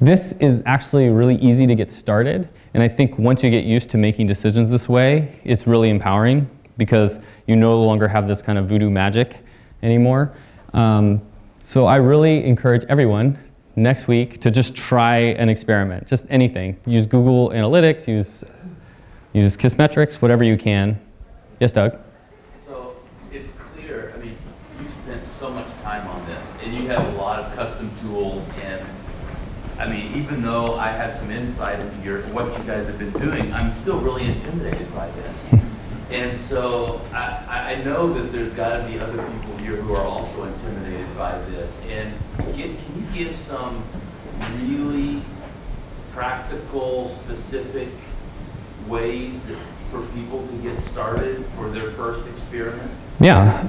this is actually really easy to get started. And I think once you get used to making decisions this way, it's really empowering because you no longer have this kind of voodoo magic anymore. Um, so I really encourage everyone next week to just try an experiment, just anything. Use Google Analytics, use, use Kissmetrics, whatever you can. Yes, Doug? So it's clear, I mean, you spent so much time on this and you have a lot of custom tools and I mean, even though I have some insight into your, what you guys have been doing, I'm still really intimidated by this. And so I, I know that there's got to be other people here who are also intimidated by this. And get, can you give some really practical, specific ways that, for people to get started for their first experiment? Yeah.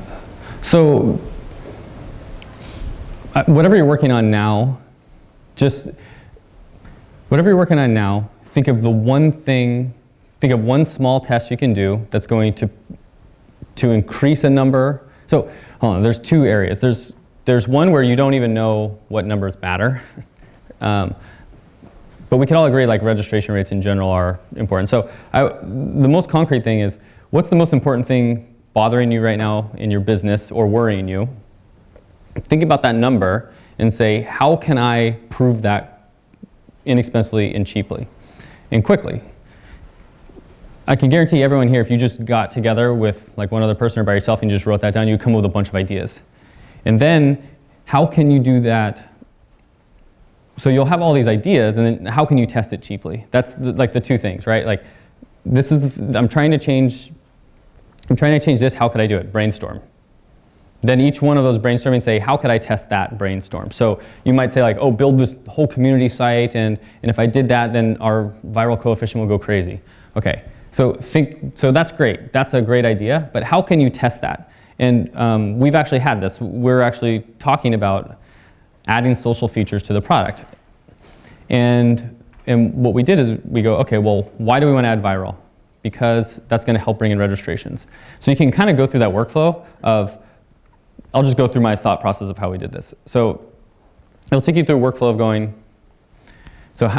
So uh, whatever you're working on now, just whatever you're working on now, think of the one thing think of one small test you can do that's going to, to increase a number. So hold on, there's two areas. There's, there's one where you don't even know what numbers matter. um, but we can all agree like registration rates in general are important. So I, the most concrete thing is, what's the most important thing bothering you right now in your business or worrying you? Think about that number and say, how can I prove that inexpensively and cheaply and quickly? I can guarantee everyone here, if you just got together with like one other person or by yourself and you just wrote that down, you'd come up with a bunch of ideas. And then how can you do that? So you'll have all these ideas and then how can you test it cheaply? That's the, like the two things, right? Like this is, the, I'm trying to change, I'm trying to change this, how could I do it? Brainstorm. Then each one of those brainstorming say, how could I test that brainstorm? So you might say like, oh, build this whole community site and, and if I did that, then our viral coefficient will go crazy. Okay, so think, so that's great. That's a great idea, but how can you test that? And um, we've actually had this. We're actually talking about adding social features to the product. And, and what we did is we go, okay, well, why do we want to add viral? Because that's going to help bring in registrations. So you can kind of go through that workflow of, I'll just go through my thought process of how we did this. So it'll take you through a workflow of going, so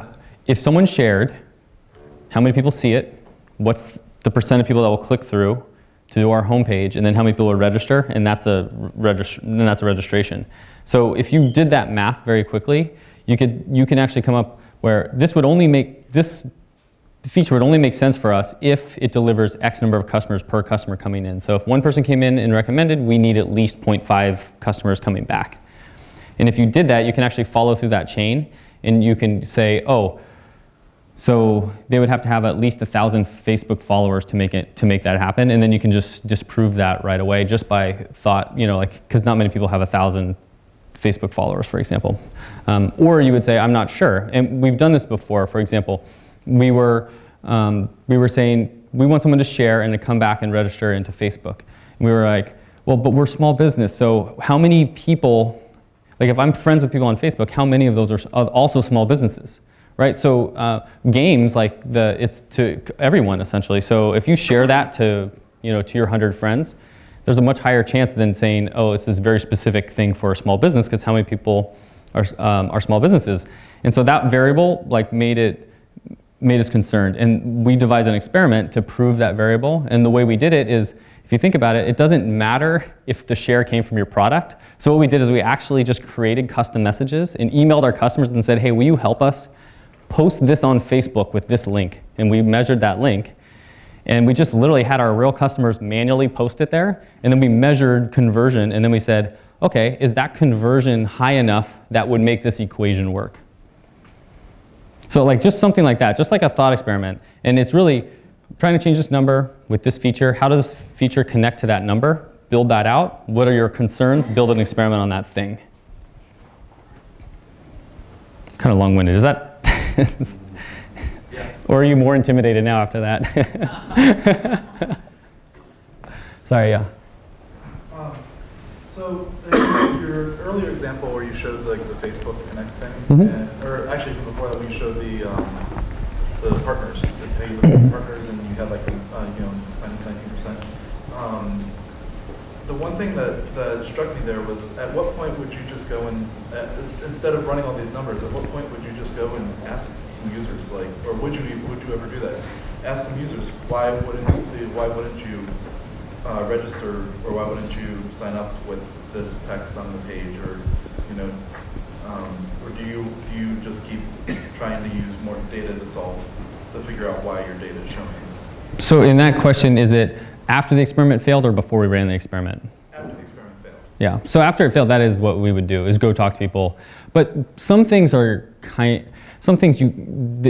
if someone shared, how many people see it? What's the percent of people that will click through to our homepage, and then how many people will register, and that's a then that's a registration. So if you did that math very quickly, you could you can actually come up where this would only make this feature would only make sense for us if it delivers X number of customers per customer coming in. So if one person came in and recommended, we need at least 0.5 customers coming back. And if you did that, you can actually follow through that chain, and you can say, oh, so they would have to have at least a thousand Facebook followers to make it to make that happen, and then you can just disprove that right away just by thought, you know, like because not many people have a thousand Facebook followers, for example. Um, or you would say, I'm not sure, and we've done this before. For example, we were um, we were saying we want someone to share and to come back and register into Facebook. And we were like, well, but we're small business, so how many people? Like if I'm friends with people on Facebook, how many of those are also small businesses? Right? So uh, games, like the, it's to everyone essentially. So if you share that to, you know, to your 100 friends, there's a much higher chance than saying, oh, it's this very specific thing for a small business because how many people are, um, are small businesses? And so that variable like made it, made us concerned. And we devised an experiment to prove that variable. And the way we did it is, if you think about it, it doesn't matter if the share came from your product. So what we did is we actually just created custom messages and emailed our customers and said, hey, will you help us post this on Facebook with this link. And we measured that link. And we just literally had our real customers manually post it there. And then we measured conversion. And then we said, OK, is that conversion high enough that would make this equation work? So like just something like that, just like a thought experiment. And it's really trying to change this number with this feature. How does this feature connect to that number? Build that out. What are your concerns? Build an experiment on that thing. Kind of long-winded. Is that or are you more intimidated now after that? Sorry, yeah. Um, so uh, your earlier example where you showed like the Facebook Connect thing, mm -hmm. and, or actually before that, when you showed the um, the partners, the partners, and you had like a, uh, you know minus nineteen percent. Um, the one thing that, that struck me there was, at what point would you just go and, uh, instead of running all these numbers, at what point would you just go and ask some users, like, or would you, would you ever do that? Ask some users, why wouldn't, the- why wouldn't you uh, register, or why wouldn't you sign up with this text on the page, or, you know, um, or do you, do you just keep trying to use more data to solve, to figure out why your data is showing So in that question, is it after the experiment failed or before we ran the experiment? after the experiment failed? Yeah, so after it failed, that is what we would do, is go talk to people. But some things are kind, some things you,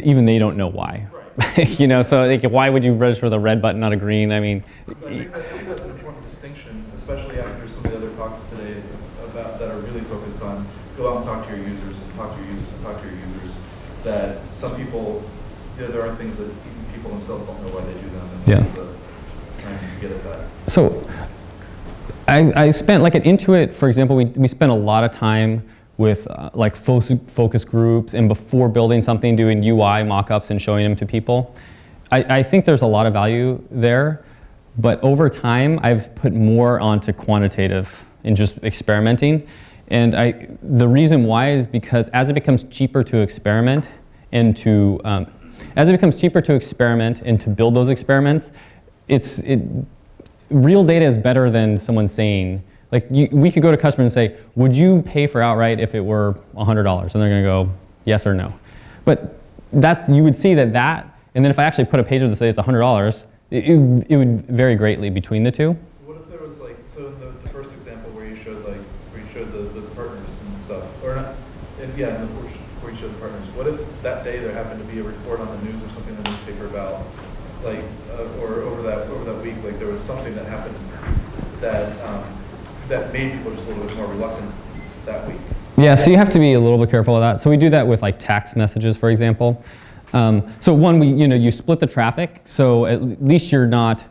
even they don't know why. you know, so like, why would you register with a red button, not a green? I mean, But I think, that, I think that's an important distinction, especially after some of the other talks today about, that are really focused on, go out and talk to your users, and talk to your users, and talk to your users, that some people, there, there are things that people themselves don't know why they do them, and Yeah. this is a- trying to get at that. So I, I spent, like at Intuit, for example, we, we spent a lot of time with uh, like fo- focus groups and before building something, doing UI mock-ups and showing them to people. I, I think there's a lot of value there, but over time, I've put more onto quantitative and just experimenting. And I, the reason why is because as it becomes cheaper to experiment and to, um, as it becomes cheaper to experiment and to build those experiments, it's, it, real data is better than someone saying, like, you, we could go to customers and say, would you pay for outright if it were $100? And they're going to go, yes or no. But that, you would see that that, and then if I actually put a page that says it's $100, it, it, it would vary greatly between the two. What if there was like, so in the, the first example where you showed like, where you showed the, the partners and stuff, or not, and yeah, in the, where you- where you showed the partners, what if that day there happened to be a report on the news or something in the newspaper about, like, uh, or over that, over that week, like there was something that happened that, um, that made people just a little bit more reluctant that week? Yeah, so you have to be a little bit careful of that. So we do that with like text messages, for example. Um, so one, we, you know, you split the traffic, so at least you're not,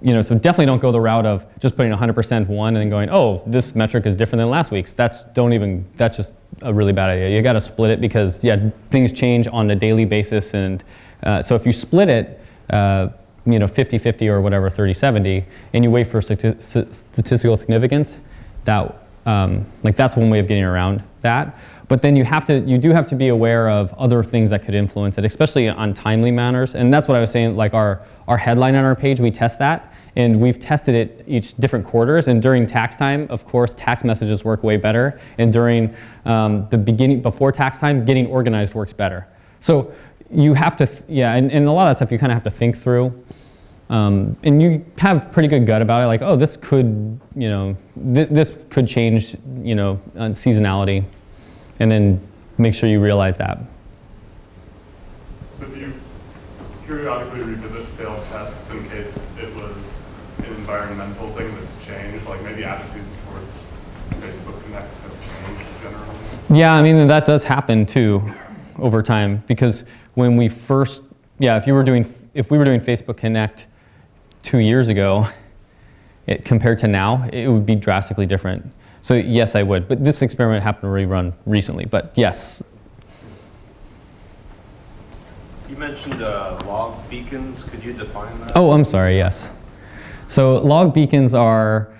you know, so definitely don't go the route of just putting 100% one and then going, oh, this metric is different than last week's. That's don't even, that's just a really bad idea. You got to split it because yeah, things change on a daily basis, and uh, so if you split it, uh, you know, 50-50 or whatever, 30-70, and you wait for stati- statistical significance, that um, like that's one way of getting around that. But then you have to, you do have to be aware of other things that could influence it, especially on timely manners. And that's what I was saying, like our, our headline on our page, we test that. And we've tested it each different quarters. And during tax time, of course, tax messages work way better. And during um, the beginning, before tax time, getting organized works better. So you have to, yeah, and, and a lot of that stuff you kind of have to think through. Um, and you have pretty good gut about it, like, oh, this could, you know, th- this could change, you know, on seasonality, and then make sure you realize that. So do you periodically revisit failed tests in case it was an environmental thing that's changed? Like maybe attitudes towards Facebook Connect have changed generally? Yeah, I mean that does happen too, over time, because when we first, yeah, if you were doing, if we were doing Facebook Connect two years ago, it, compared to now, it would be drastically different. So yes, I would. But this experiment happened to rerun recently. But yes, You mentioned uh, log beacons. Could you define that? Oh, I'm sorry, yes. So log beacons are,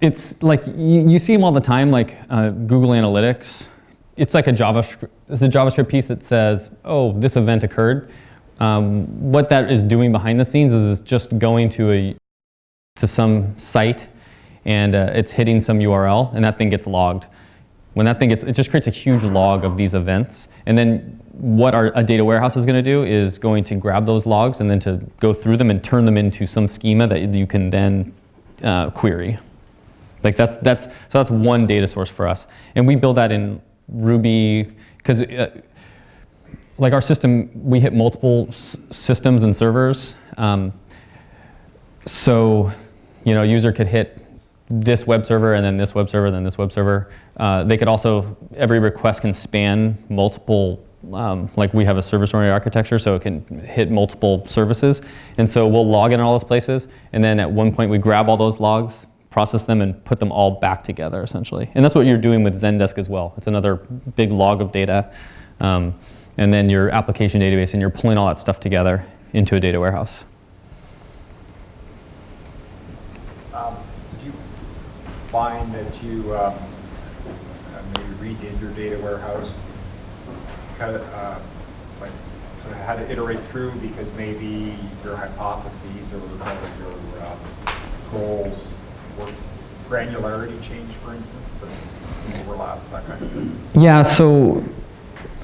it's like, you, you see them all the time, like uh, Google Analytics. It's like a JavaScript, it's a JavaScript piece that says, oh, this event occurred. Um, what that is doing behind the scenes is it's just going to a, to some site and uh, it's hitting some URL and that thing gets logged. When that thing gets, it just creates a huge log of these events. And then what our a data warehouse is going to do is going to grab those logs and then to go through them and turn them into some schema that you can then uh, query. Like that's, that's, so that's one data source for us. And we build that in Ruby, because uh, like our system, we hit multiple systems and servers. Um, so, you know, a user could hit this web server and then this web server then this web server. Uh, they could also, every request can span multiple, um, like we have a service-oriented architecture, so it can hit multiple services. And so we'll log in all those places, and then at one point we grab all those logs, process them and put them all back together essentially. And that's what you're doing with Zendesk as well. It's another big log of data. Um, and then your application database, and you're pulling all that stuff together into a data warehouse. Um, Did you find that you um, uh, maybe redid your data warehouse? Kind of, uh, like, sort of had to iterate through because maybe your hypotheses or kind of your um, goals were granularity change, for instance, and overlaps, that kind of thing? Yeah, so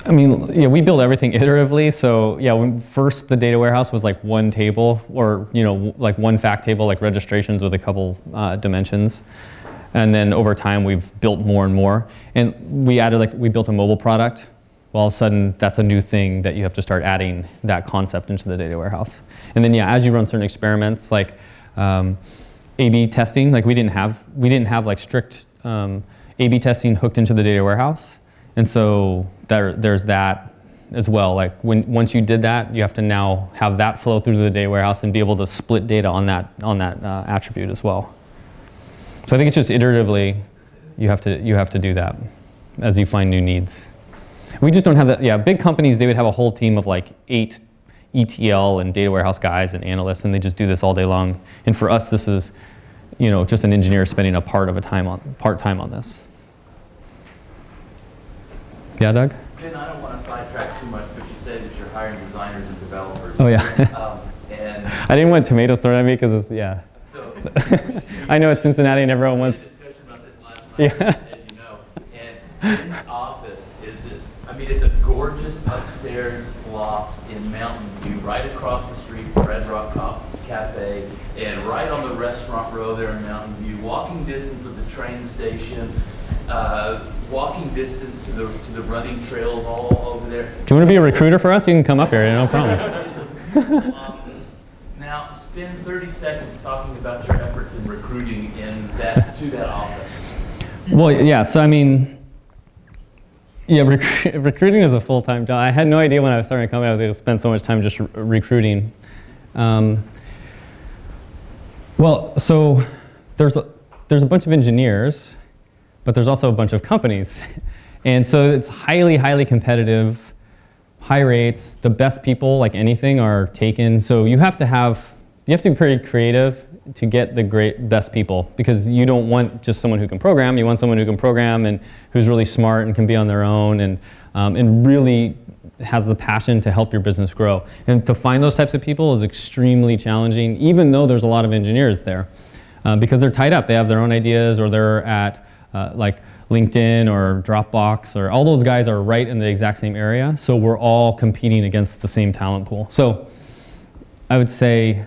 I mean, yeah, we build everything iteratively. So yeah, when first the data warehouse was like one table or, you know, like one fact table, like registrations with a couple uh, dimensions. And then over time, we've built more and more. And we added like, we built a mobile product. Well, all of a sudden, that's a new thing that you have to start adding that concept into the data warehouse. And then yeah, as you run certain experiments, like um, A/B testing, like we didn't have, we didn't have like strict um, A/B testing hooked into the data warehouse. And so there, there's that as well. Like when, once you did that, you have to now have that flow through the data warehouse and be able to split data on that, on that uh, attribute as well. So I think it's just iteratively, you have to, you have to do that as you find new needs. We just don't have that, yeah, big companies, they would have a whole team of like eight ETL and data warehouse guys and analysts, and they just do this all day long. And for us, this is, you know, just an engineer spending a part of a time on, part time on this. Yeah, Doug? Ben, I don't want to sidetrack too much, but you said that you're hiring designers and developers. Oh, yeah. Um, And I didn't want tomatoes thrown at me because it's, yeah. so. I know it's Cincinnati and everyone wants, discussion about this last Yeah. night, as you know. And Ben's office is this, I mean, it's a gorgeous upstairs loft in Mountain View, right across the street from Red Rock Cafe, and right on the restaurant row there in Mountain View, walking distance of the train station, uh, walking distance to the, to the running trails all over there. do you want to be a recruiter for us? You can come up here, no problem. It's a beautiful office. Now, spend 30 seconds talking about your efforts in recruiting in that, to that office. Well, yeah, so I mean, yeah, rec- recruiting is a full-time job. I had no idea when I was starting a company I was going to spend so much time just re- recruiting. Um, well, so there's a, there's a bunch of engineers, but there's also a bunch of companies. And so it's highly, highly competitive, high rates. The best people, like anything, are taken. So you have to have, you have to be pretty creative to get the great best people because you don't want just someone who can program. You want someone who can program and who's really smart and can be on their own and, um, and really has the passion to help your business grow. And to find those types of people is extremely challenging, even though there's a lot of engineers there, uh, because they're tied up. They have their own ideas, or they're at uh, like LinkedIn or Dropbox, or all those guys are right in the exact same area. So we're all competing against the same talent pool. So I would say,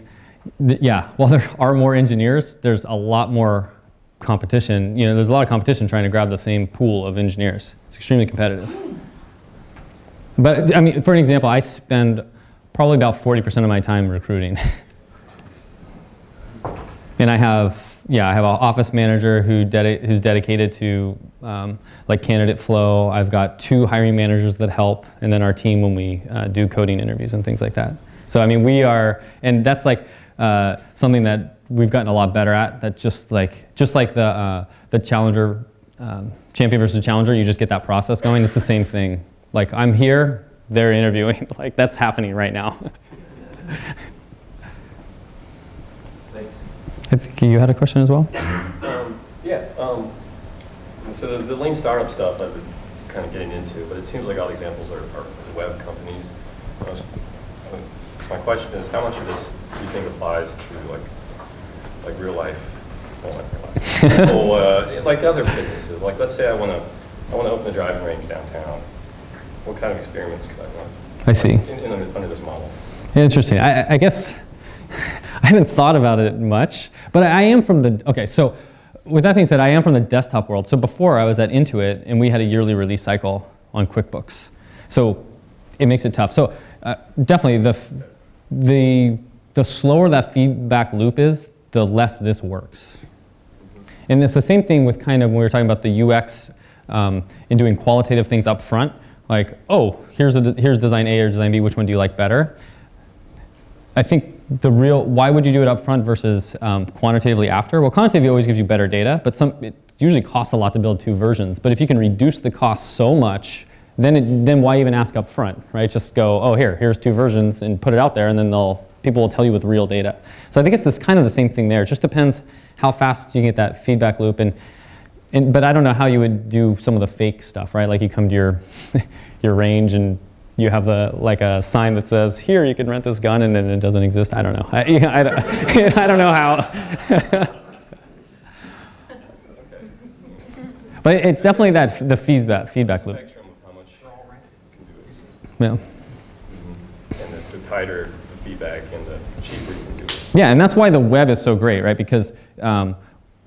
yeah, while there are more engineers, there's a lot more competition. You know, there's a lot of competition trying to grab the same pool of engineers. It's extremely competitive. But I mean, for an example, I spend probably about 40% of my time recruiting. and I have, yeah, I have an office manager who dedi- who's dedicated to um, like candidate flow. I've got two hiring managers that help, and then our team when we uh, do coding interviews and things like that. So I mean, we are, and that's like uh, something that we've gotten a lot better at. That just like just like the uh, the challenger um, champion versus challenger, you just get that process going. It's the same thing. Like I'm here, they're interviewing. Like that's happening right now. I think you had a question as well. Um, Yeah, um, so the, the lean startup stuff I've been kind of getting into, but it seems like all the examples are, are web companies. Was- so my question is, how much of this do you think applies to like, like real life? well, not real life, people, uh, Like other businesses, like let's say I want to, I want to open a driving range downtown. What kind of experiments could I run? I see. In, in, under under this model? Interesting. I, I guess I haven't thought about it much, but I am from the, okay, so with that being said, I am from the desktop world. So before I was at Intuit and we had a yearly release cycle on QuickBooks. So it makes it tough. So uh, definitely the, the, the slower that feedback loop is, the less this works. And it's the same thing with kind of when we were talking about the UX um, and doing qualitative things up front, like, oh, here's, a, here's design A or design B, which one do you like better? I think the real, why would you do it up front versus um, quantitatively after? Well, quantitatively always gives you better data, but some, it usually costs a lot to build two versions. But if you can reduce the cost so much, then, it, then why even ask up front, right? Just go, oh, here, here's two versions and put it out there and then they'll, people will tell you with real data. So I think it's this kind of the same thing there. It just depends how fast you get that feedback loop. And, and, but I don't know how you would do some of the fake stuff, right? Like you come to your, your range and you have the, like a sign that says, here, you can rent this gun, and then it doesn't exist. I don't know. I, I, don't- I don't know how. but it's definitely that, the feedback, feedback loop. Spectrum of how much can do it. Yeah. And the- the tighter the feedback and the cheaper you can do it. Yeah, and that's why the web is so great, right? Because um,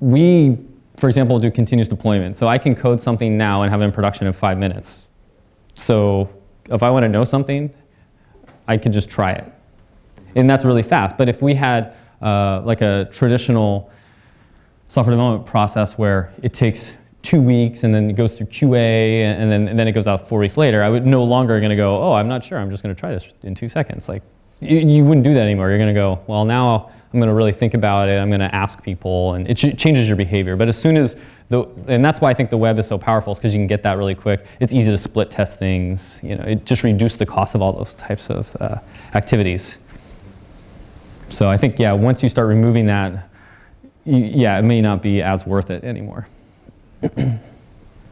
we, for example, do continuous deployment. So I can code something now and have it in production in five minutes. So if I want to know something, I could just try it. And that's really fast. But if we had uh, like a traditional software development process where it takes two weeks and then it goes through QA and then, and then it goes out four weeks later, I would no longer going to go, oh, I'm not sure. I'm just going to try this in two seconds. Like you, you wouldn't do that anymore. You're going to go, well, now I'm going to really think about it. I'm going to ask people and it ch- changes your behavior. But as soon as the, and that's why I think the web is so powerful is because you can get that really quick. It's easy to split test things. You know, it just reduces the cost of all those types of uh, activities. So I think, yeah, once you start removing that, yeah, it may not be as worth it anymore.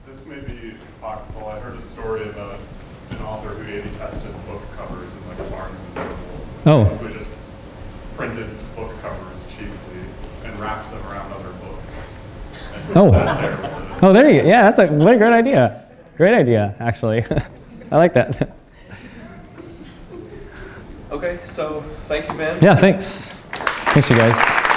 This may be apocryphal. I heard a story about an author who A/B tested book covers in like Barnes and Noble. Oh. Basically just printed book covers cheaply and wrapped them around other books. And put Oh. there. Oh, there you go. Yeah, that's a what a great idea. Great idea, actually. I like that. Okay, so thank you, Ben. Yeah, thanks. Thanks, you guys.